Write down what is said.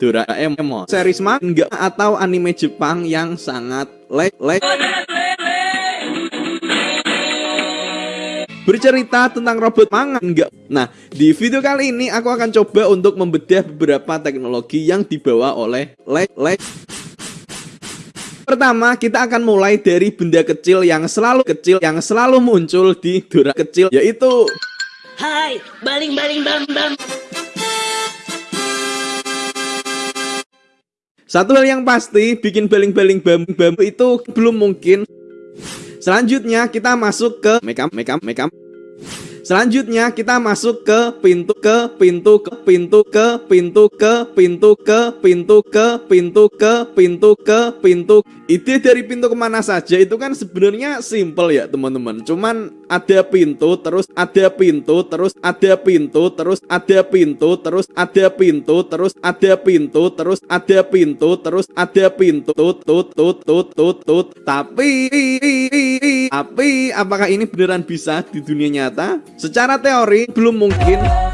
Doraemon series manga atau anime Jepang yang sangat le le bercerita tentang robot manga enggak. Nah, di video kali ini aku akan coba untuk membedah beberapa teknologi yang dibawa oleh le le Pertama, kita akan mulai dari benda kecil yang selalu kecil yang selalu muncul di Dora kecil yaitu Hai, baling-baling bam bam. Satu hal yang pasti, bikin baling-baling bambu-bambu itu belum mungkin. Selanjutnya kita masuk ke makeup, makeup, makeup. Selanjutnya kita masuk ke pintu ke pintu ke pintu ke pintu ke pintu ke pintu ke pintu ke pintu ke pintu. Ide dari pintu ke mana saja itu kan sebenarnya simple ya teman-teman. Cuman ada pintu terus ada pintu terus ada pintu terus ada pintu terus ada pintu terus ada pintu terus ada pintu terus ada pintu tut tut tut tut tut tut tapi tapi apakah ini beneran bisa di dunia nyata? Secara teori belum mungkin